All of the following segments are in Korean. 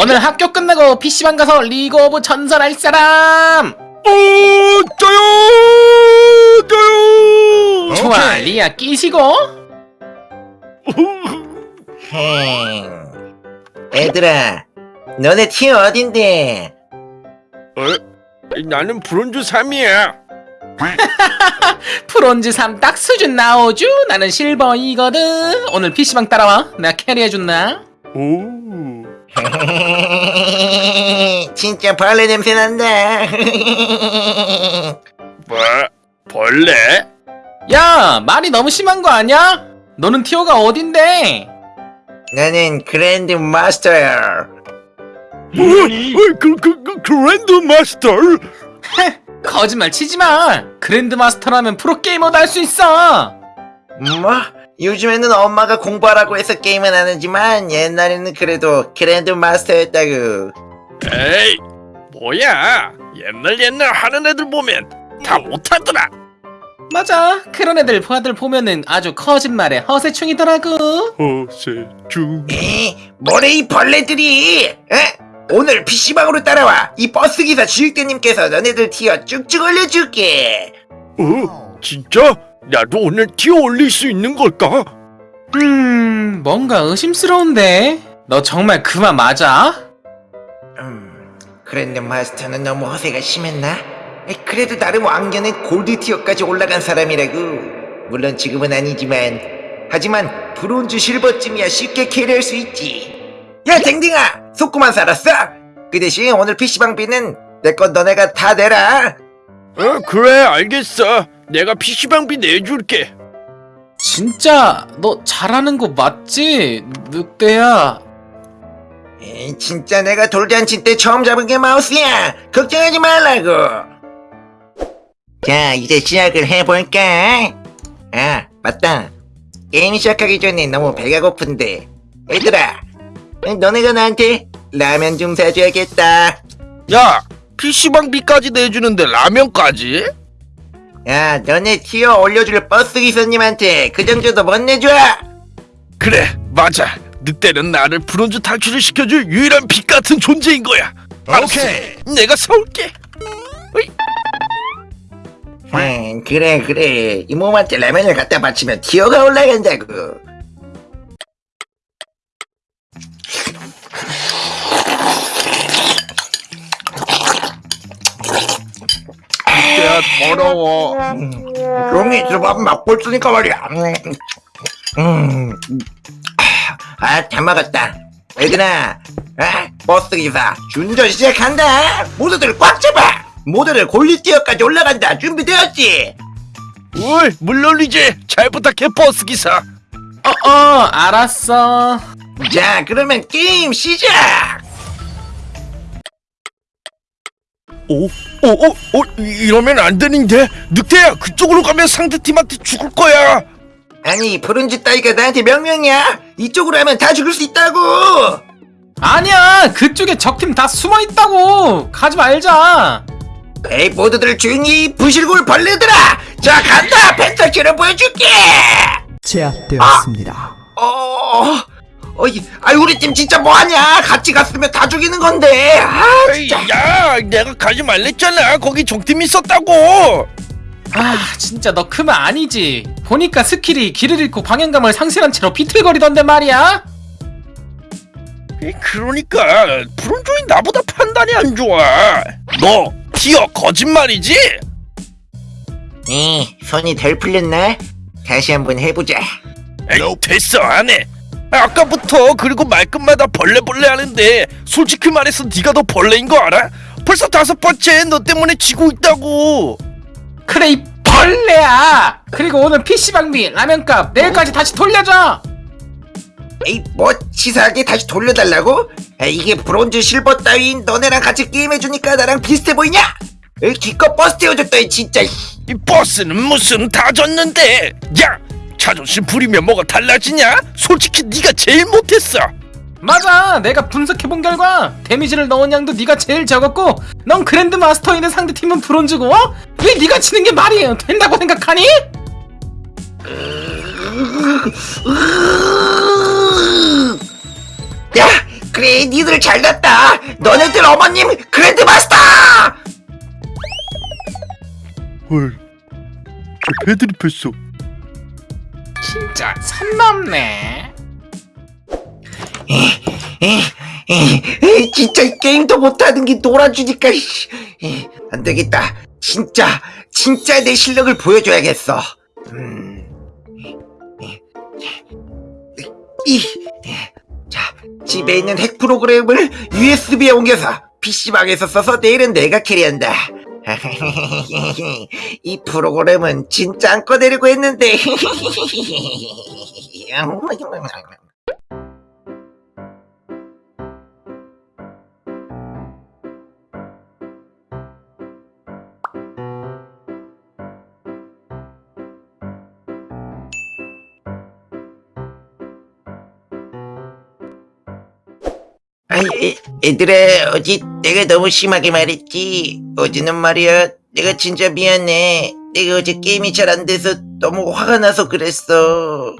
오늘 학교 끝나고 PC방 가서 리그 오브 전설할 사람 어, 저요! 저요! 좋아 리아 끼시고 행. 얘들아, 너네 tier 어딘데? 어? 나는 브론즈 3이야. 브론즈 3 딱 수준 나오죠 나는 실버 2거든 오늘 PC방 따라와 내가 carry해준다 오. 진짜 벌레 냄새 난다. 뭐? 벌레? 야 말이 너무 심한 거 아니야? 너는 티오가 어딘데? 나는 그랜드 마스터야. 뭐? 어, 그, 그, 그, 그랜드 마스터? 거짓말 치지 마 그랜드 마스터라면 프로게이머도 할 수 있어 뭐? 요즘에는 엄마가 공부하라고 해서 게임은 안 하지만 옛날에는 그래도 그랜드 마스터였다고. 에이, 뭐야? 옛날 옛날 하는 애들 보면 다 못하더라. 맞아 그런 애들 다들 보면은 아주 거짓말에 허세충이더라고 허세중. 에? 뭐래 이 벌레들이? 에? 오늘 PC방으로 따라와. 이 버스기사 주육대님께서 너네들 티어 쭉쭉 올려줄게. 어? 진짜? 나도 오늘 티어 올릴 수 있는 걸까? 음 뭔가 의심스러운데 너 정말 그만 맞아? 음, 그랜드 마스터는 너무 허세가 심했나? 에, 그래도 나름 왕년에 골드 티어까지 올라간 사람이라고. 물론 지금은 아니지만. 하지만 브론즈 실버쯤이야 쉽게 캐리할 수 있지. 야 댕댕아! 속고만 살았어? 그 대신 오늘 PC방비는 내 건 너네가 다 내라. 어, 그래, 알겠어. 내가 PC방비 내줄게. 진짜 너 잘하는 거 맞지? 늑대야 에이, 진짜 내가 돌잔치 때 처음 잡은 게 마우스야. 걱정하지 말라고. 자, 이제 시작을 해볼까? 아, 맞다. 게임 시작하기 전에 너무 배가 고픈데. 얘들아, 너네가 나한테 라면 좀 사줘야겠다. 야, PC방비까지 내주는데 라면까지? 야, 너네 티어 올려줄 버스 기사님한테 그 정도도 못 내줘. 그래, 맞아. 늑대는 나를 브론즈 탈출을 시켜줄 유일한 빛 같은 존재인 거야. 알았어. 내가 사올게. 음, 그래, 그래. 이몸한테 라면을 갖다 바치면 티어가 올라간다고. 늑대야, 더러워. 종이 들밥 맛볼 쓰니까 말이야. 음, 아, 잘 먹었다. 얘들아, 아, 버스 기사 준전 시작한다. 모두들 꽉 잡아. 모두들 골리티어까지 올라간다. 준비되었지? 어이, 물론이지. 잘 부탁해, 버스 기사. 어어 알았어 자, 그러면 게임 시작. 오, 오, 오, 오, 이- 이러면 안 되는데. 늑대야, 그쪽으로 가면 상대팀한테 죽을 거야. 아니, 브론즈 따위가 나한테 명령이야. 이쪽으로 하면 다 죽을 수 있다고. 아니야 그쪽에 적팀 다 숨어있다고 가지 말자 에이, 모두들 조용히 부실골 벌레들아. 자, 간다. 펜타키를 보여줄게. 제압되었습니다. 어, 어이, 아 우리 팀 진짜 뭐하냐? 같이 갔으면 다 죽이는 건데. 아, 에이, 진짜. 야, 내가 가지 말랬잖아. 거기 적팀 있었다고. 아 진짜 너 그마 아니지 보니까 스킬이 길을 잃고 방향감을 상실한 채로 비틀거리던데 말이야 이, 그러니까 브론즈인 나보다 판단이 안 좋아. 너 tier 거짓말이지? 에, 손이 덜 풀렸나? 다시 한번 해보자. 에이, 됐어 안 해. 아, 아까부터 그리고 말끝마다 벌레벌레 하는데 솔직히 말해서 네가 더 벌레인 거 알아? 벌써 다섯 번째 너 때문에 지고 있다고. 그래 이 벌레야 그리고 오늘 PC방비 라면값 내일까지 다시 돌려줘 에이, 뭐 치사하게 다시 돌려달라고? 아, 이게 브론즈 실버 따윈 너네랑 같이 게임해주니까 나랑 비슷해 보이냐? 에이, 기껏 버스 태워줬더니 진짜. 이 버스는 무슨 다 졌는데. 야, 자존심 부리면 뭐가 달라지냐? 솔직히 네가 제일 못했어. 맞아 내가 분석해본 결과 데미지를 넣은 양도 네가 제일 적었고 넌 그랜드 마스터인데 상대팀은 브론즈고 어? 왜 네가 치는 게 말이 된다고 생각하니? 야, 그래 니들 잘났다 너네들 어머님 그랜드 마스터 헐. 저 배드립 했어. 진짜 선 넘네 에, 에, 진짜 이 게임도 못하는 게 놀아주니까 씨. 에, 안 되겠다 진짜 진짜 내 실력을 보여줘야겠어 음. 에, 이, 에, 자 집에 있는 핵 프로그램을 USB에 옮겨서 PC방에서 써서 내일은 내가 캐리한다 이 프로그램은 진짜 안 꺼내려고 했는데. 아이, 애- 얘들아, 어제 내가 너무 심하게 말했지. 어제는 말이야, 내가 진짜 미안해. 내가 어제 게임이 잘 안 돼서 너무 화가 나서 그랬어.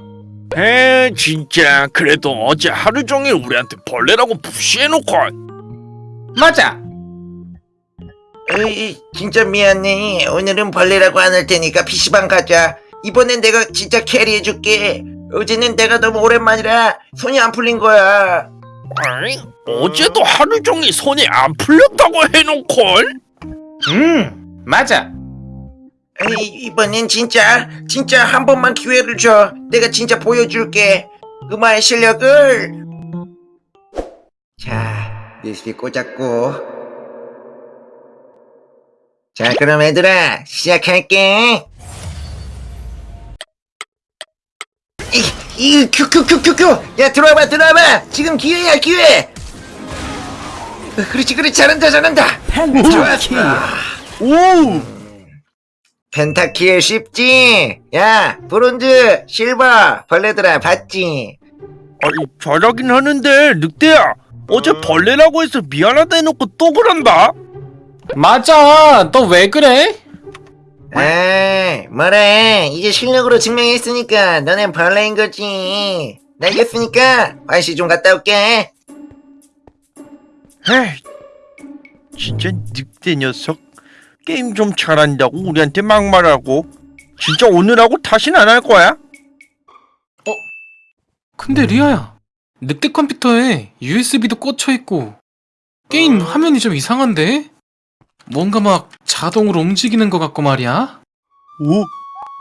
에 진짜 그래도 어제 하루 종일 우리한테 벌레라고 무시해놓고 맞아 어이, 진짜 미안해. 오늘은 벌레라고 안 할 테니까 PC방 가자. 이번엔 내가 진짜 캐리해줄게. 어제는 내가 너무 오랜만이라 손이 안 풀린 거야. 아이, 어제도 하루 종일 손이 안 풀렸다고 해놓고 음 맞아 에이, 이번엔 진짜 진짜 한 번만 기회를 줘. 내가 진짜 보여줄게. 그마의 실력을. 자, USB 꽂았고. 자, 그럼 얘들아 시작할게. 이, 이, Q, Q, Q, Q, Q. 야, 들어와봐, 들어와봐. 지금 기회야, 기회. 어, 그렇지, 그렇지, 잘한다, 잘한다. 좋았어. 오 펜타키에 쉽지? 야, 브론즈, 실버, 벌레들아, 봤지? 아니 잘하긴 하는데 늑대야 어제 벌레라고 해서 미안하다 해놓고 또 그런다 맞아 너 왜 그래? 아, 뭐래. 이제 실력으로 증명했으니까 너넨 벌레인 거지. 알겠으니까 화장실 좀 갔다 올게. 에이 진짜 늑대 녀석 게임 좀 잘한다고 우리한테 막말하고 진짜 오늘하고 다신 안 할 거야? 근데 리아야 늑대 컴퓨터에 USB도 꽂혀있고 게임 화면이 좀 이상한데? 뭔가 막 자동으로 움직이는 것 같고 말이야 오?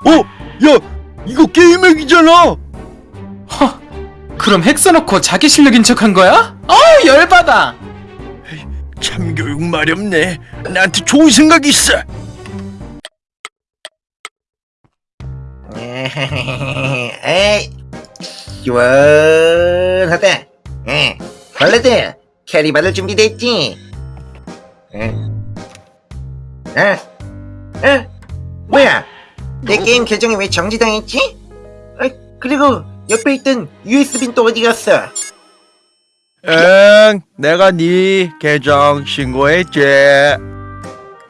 어? 야 이거 게임 핵이잖아 허 그럼 핵 써놓고 자기 실력인 척한 거야? 어 열받아 참교육 마렵네 나한테 좋은 생각이 있어 에이, 시원하다. 에, 벌레들, carry 받을 준비됐지? 에? 에? 에? 뭐야? 내 게임 계정이 왜 정지당했지? 아, 그리고 옆에 있던 USB는 또 어디 갔어? 응 내가 네 계정 신고했지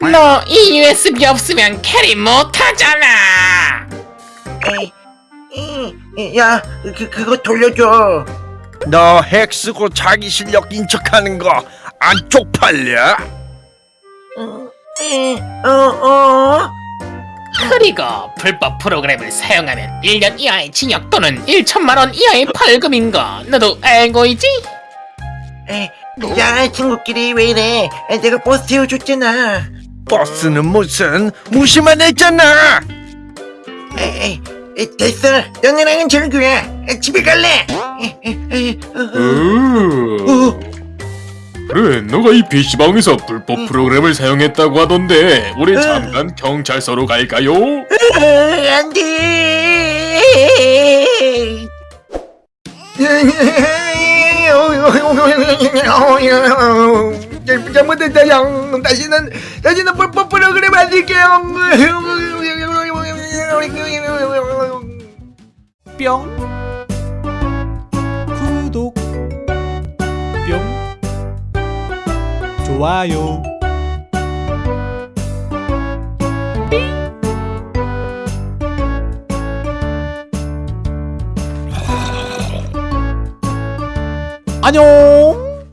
너 이 USB 없으면 carry 못하잖아 에이, 이, 이, 야, 그, 그거 돌려줘. 너 핵 쓰고 자기 실력 인척하는 거 안 쪽팔려? 어, 에, 어, 어? 그리고 불법 프로그램을 사용하면 1년 이하의 징역 또는 1천만원 이하의 벌금인 거 너도 알고 있지? 에, 야, 친구끼리 왜 이래? 에, 내가 버스 태워줬잖아. 버스는 무슨 무시만 했잖아 에이, 에이, 됐어. 너네랑은 절교야. 에, 집에 갈래. 에, 에, 에, 어, 어, 어. 그래, 너가 이 PC방에서 불법 프로그램을 사용했다고 하던데 우리 응. 잠깐 경찰서로 갈까요? 어, 안 돼. 잘못했다, 형. 다시는, 다시는 불법 프로그램 안 될게요. 뿅 구독 뿅 좋아요 안녕